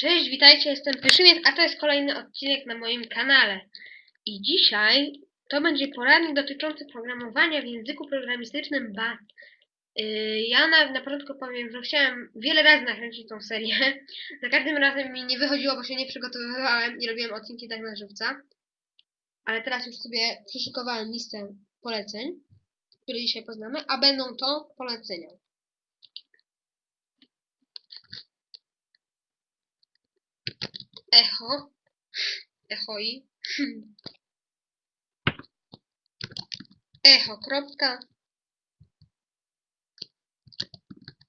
Cześć, witajcie, jestem Pyszymiec, a to jest kolejny odcinek na moim kanale. I dzisiaj to będzie poradnik dotyczący programowania w języku programistycznym BAT. Yy, Ja na, na początku powiem, że chciałem wiele razy nakręcić tą serię. Za każdym razem mi nie wychodziło, bo się nie przygotowywałem i robiłem odcinki tak na żywca. Ale teraz już sobie przyszykowałem listę poleceń, które dzisiaj poznamy, a będą to polecenia. Echo. Echoi. Echo. Kropka.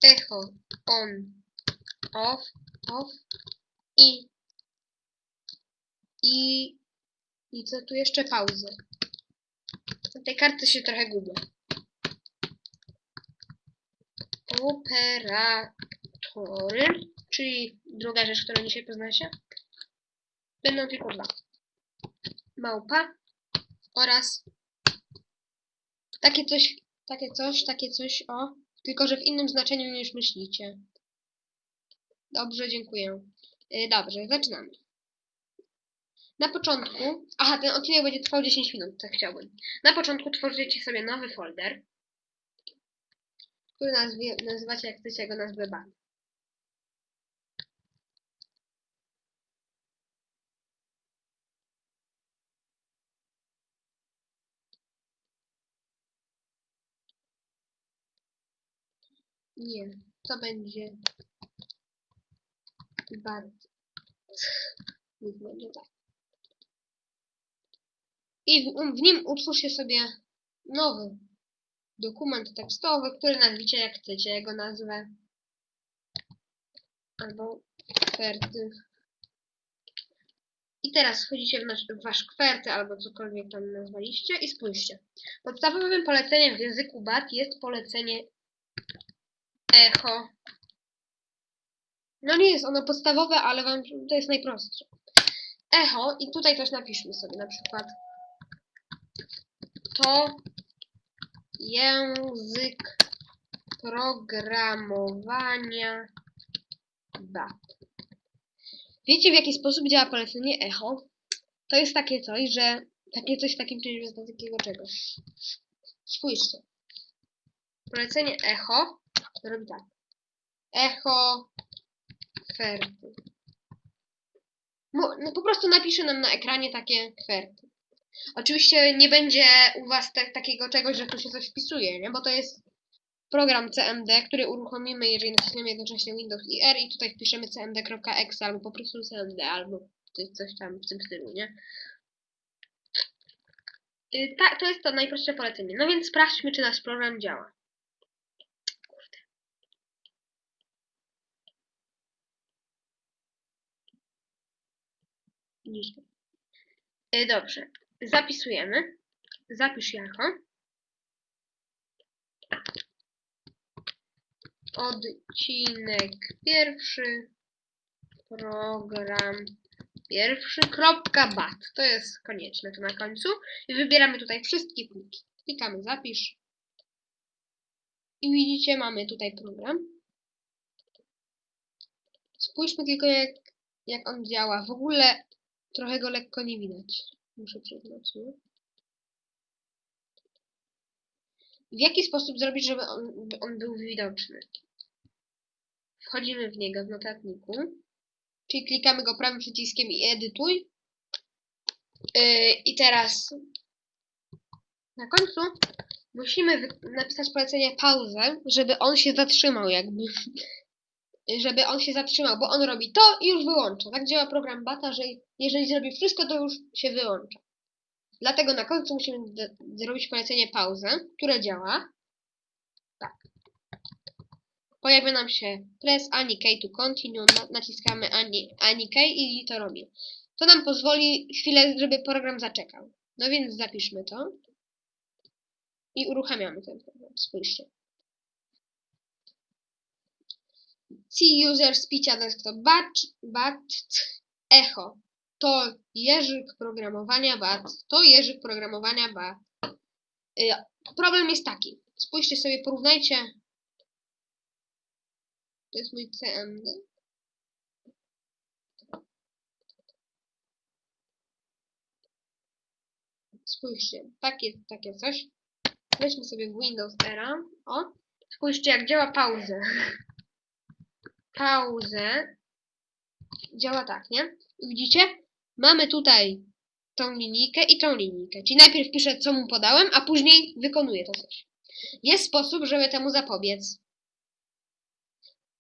Echo. On. Off. Off. I. I. I co tu jeszcze? Pauzę. Na tej kartce się trochę gubię. Operatory, czyli druga rzecz, którą dzisiaj poznacie. Będą tylko dwa. Małpa oraz takie coś, takie coś, takie coś, o, tylko że w innym znaczeniu niż myślicie. Dobrze, dziękuję. Yy, dobrze, zaczynamy. Na początku, aha, ten odcinek będzie trwał 10 minut, tak chciałbym. Na początku tworzycie sobie nowy folder, który nazwie, nazywacie, jak chcecie, go nazwę ban. Nie, to będzie bad. Niech będzie tak. I w, w nim utwórzcie sobie nowy dokument tekstowy, który nazwiecie jak chcecie, jego nazwę. Albo kwerty. I teraz wchodzicie w, nasz, w wasz kwerty albo cokolwiek tam nazwaliście i spójrzcie. Podstawowym poleceniem w języku BAT jest polecenie echo. No nie jest ono podstawowe, ale wam to jest najprostsze. Echo i tutaj coś napiszmy sobie na przykład. To język programowania BAT. Wiecie w jaki sposób działa polecenie echo? To jest takie coś, że takie coś w takim czymś bez takiego czegoś. Spójrzcie. Polecenie echo robi tak. Echo kwerty. No, po prostu napisze nam na ekranie takie kwerty. Oczywiście nie będzie u Was te, takiego czegoś, że tu się coś wpisuje, nie? Bo to jest program CMD, który uruchomimy, jeżeli naciśniemy jednocześnie Windows i R i tutaj wpiszemy cmd.exe albo po prostu cmd, albo coś, tam w tym stylu, nie? Y, tak, to jest to najprostsze polecenie. No więc sprawdźmy, czy nasz program działa. Niżej. Y, Dobrze. Zapisujemy. Zapisz jako. Odcinek pierwszy. Program pierwszy. Kropka bat. To jest konieczne tu na końcu. I wybieramy tutaj wszystkie pliki. Klikamy zapisz. I widzicie, mamy tutaj program. Spójrzmy tylko jak, jak on działa. W ogóle trochę go lekko nie widać. Muszę przyznać, nie? W jaki sposób zrobić, żeby on, on był widoczny? Wchodzimy w niego w notatniku, czyli klikamy go prawym przyciskiem i edytuj. Yy, I teraz na końcu musimy napisać polecenie pauzę, żeby on się zatrzymał jakby. Żeby on się zatrzymał, bo on robi to i już wyłącza. Tak działa program Bata, że jeżeli zrobi wszystko, to już się wyłącza. Dlatego na końcu musimy zrobić polecenie pauzę, które działa. Tak. Pojawia nam się press any key to continue, na- naciskamy any, any key i to robi. To nam pozwoli chwilę, żeby program zaczekał. No więc zapiszmy to. I uruchamiamy ten program. Spójrzcie. See user spicia desktop bat, bat echo. To język programowania bat. To język programowania bat. Y, problem jest taki. Spójrzcie sobie, porównajcie. To jest mój CMD. Spójrzcie, takie, takie coś. Weźmy sobie Windows Era. O, spójrzcie jak działa pauza. Pauzę. Działa tak, nie? Widzicie? Mamy tutaj tą linijkę i tą linijkę. Czyli najpierw piszę, co mu podałem, a później wykonuję to coś. Jest sposób, żeby temu zapobiec.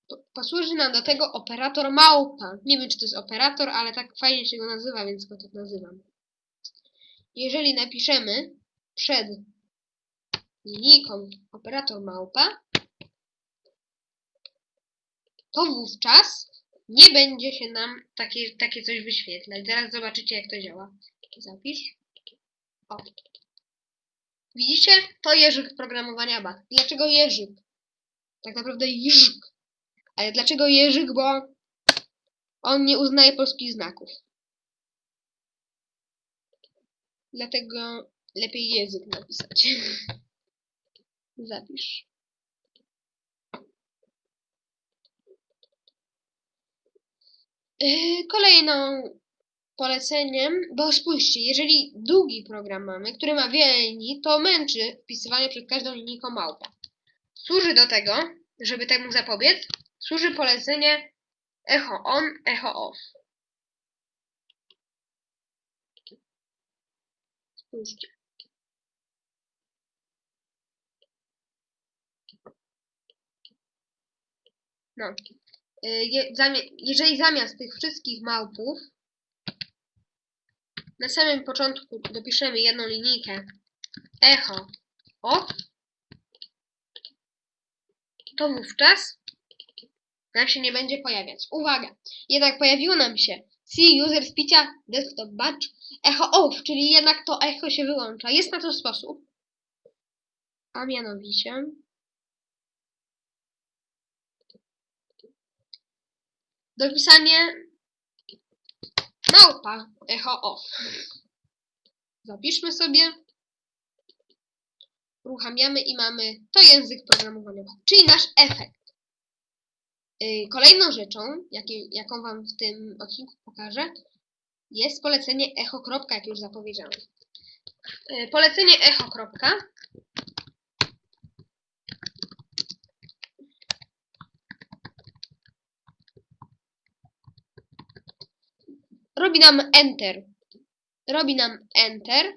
Po- Posłuży nam do tego operator małpa. Nie wiem, czy to jest operator, ale tak fajnie się go nazywa, więc go tak nazywam. Jeżeli napiszemy przed linijką operator małpa, to wówczas nie będzie się nam takie, takie coś wyświetlać. Zaraz zobaczycie, jak to działa. Zapisz. O. Widzicie? To jeżyk programowania BAT. Dlaczego jeżyk? Tak naprawdę jeżyk. Ale dlaczego jeżyk? Bo on nie uznaje polskich znaków. Dlatego lepiej język napisać. Zapisz. Kolejną poleceniem, bo spójrzcie, jeżeli długi program mamy, który ma wiele linii, to męczy wpisywanie przed każdą linijką małpa. Służy do tego, żeby temu zapobiec, służy polecenie echo on, echo off. Spójrzcie. No. Y, jeżeli zamiast tych wszystkich małpów na samym początku dopiszemy jedną linijkę echo off, to wówczas nam się nie będzie pojawiać. Uwaga! Jednak pojawiło nam się See User Spicia Desktop Batch Echo Off, czyli jednak to echo się wyłącza. Jest na to sposób. A mianowicie dopisanie małpa echo off. Zapiszmy sobie. Uruchamiamy i mamy to język programowania, czyli nasz efekt. Yy, Kolejną rzeczą, jaką Wam w tym odcinku pokażę, jest polecenie echo. jak już zapowiedziałem. Yy, Polecenie echo. Robi nam Enter. Robi nam Enter,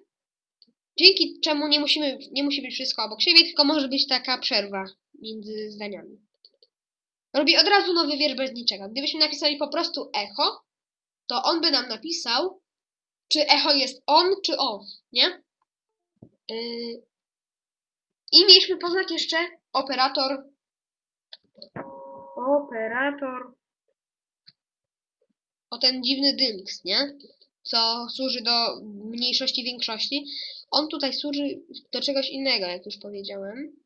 dzięki czemu nie, musimy, nie musi być wszystko obok siebie, tylko może być taka przerwa między zdaniami. Robi od razu nowy wiersz bez niczego. Gdybyśmy napisali po prostu echo, to on by nam napisał, czy echo jest on, czy off, nie? Yy, I mieliśmy poznać jeszcze operator. Operator o ten dziwny dynks, nie? Co służy do mniejszości większości. On tutaj służy do czegoś innego, jak już powiedziałem.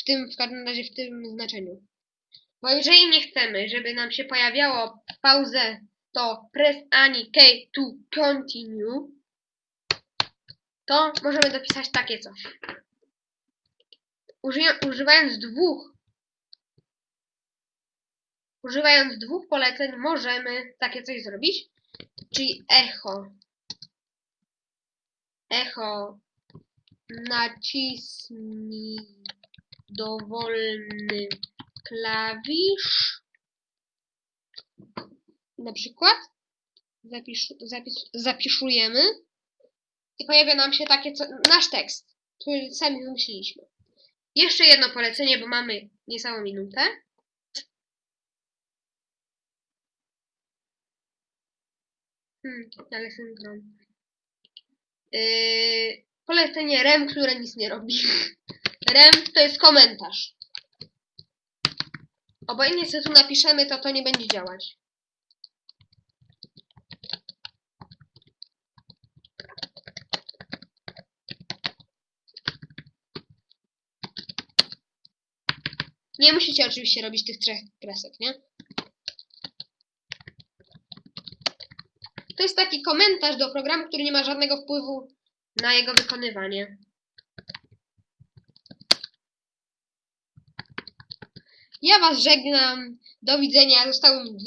W tym, w każdym razie w tym znaczeniu. Bo jeżeli nie chcemy, żeby nam się pojawiało pauzę, to press ani K to continue, to możemy dopisać takie coś. Używając dwóch Używając dwóch poleceń możemy takie coś zrobić, czyli echo. Echo nacisnij dowolny klawisz. Na przykład zapisz, zapis, zapiszujemy i pojawia nam się takie co, nasz tekst, który sami wymyśliliśmy. Jeszcze jedno polecenie, bo mamy niecałą minutę. Hmm, ale syndrom. Yy, polecenie rem, które nic nie robi. Rem to jest komentarz. Obojętnie co tu napiszemy, to to nie będzie działać. Nie musicie oczywiście robić tych trzech kresek, nie? To jest taki komentarz do programu, który nie ma żadnego wpływu na jego wykonywanie. Ja Was żegnam. Do widzenia. Zostały mi dwie